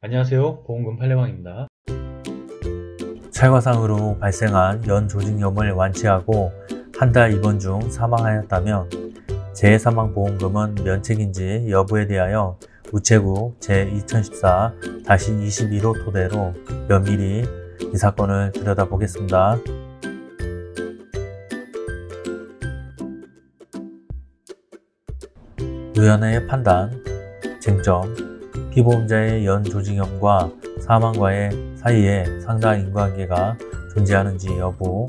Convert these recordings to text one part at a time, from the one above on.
안녕하세요 보험금 팔례방입니다 찰과상으로 발생한 연조직염을 완치하고 한 달 입원 중 사망하였다면 재해사망보험금은 면책인지 여부에 대하여 우체국 제2014-22호 토대로 면밀히 이 사건을 들여다보겠습니다. 의원의 판단, 쟁점, 피보험자의 연조직염과 사망과의 사이에 상당 인과관계가 존재하는지 여부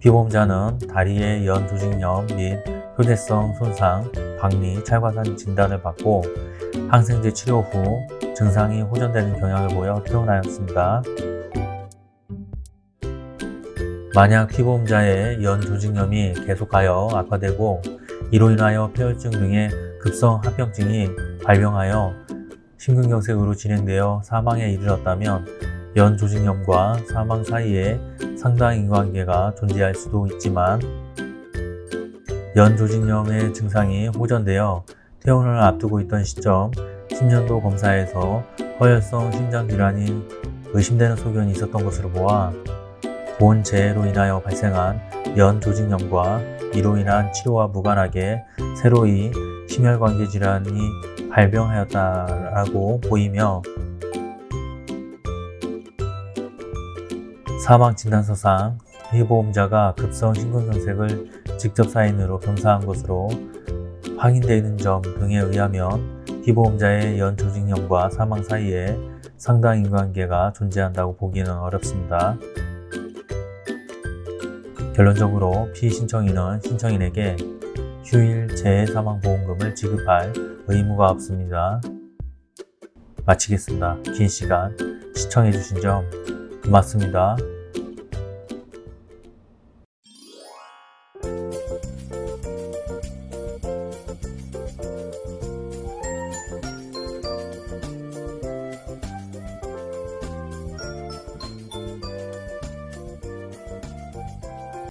피보험자는 다리의 연조직염 및 효대성 손상, 박리, 찰과산 진단을 받고 항생제 치료 후 증상이 호전되는 경향을 보여 퇴원하였습니다. 만약 피보험자의 연조직염이 계속하여 악화되고 이로 인하여 폐혈증 등의 급성 합병증이 발병하여 심근경색으로 진행되어 사망에 이르렀다면 연조직염과 사망 사이에 상당 인과관계가 존재할 수도 있지만 연조직염의 증상이 호전되어 퇴원을 앞두고 있던 시점 10년도 검사에서 허혈성 심장질환이 의심되는 소견이 있었던 것으로 보아 본 재해로 인하여 발생한 연조직염과 이로 인한 치료와 무관하게 새로이 심혈관계 질환이 발병하였다라고 보이며 사망진단서상 피보험자가 급성 심근경색을 직접 사인으로 검사한 것으로 확인되는 점 등에 의하면 피보험자의 연조직염과 사망 사이에 상당 인관계가 존재한다고 보기는 어렵습니다. 결론적으로 피신청인은 신청인에게 휴일 재해사망보험금을 지급할 의무가 없습니다. 마치겠습니다. 긴 시간 시청해주신 점 고맙습니다.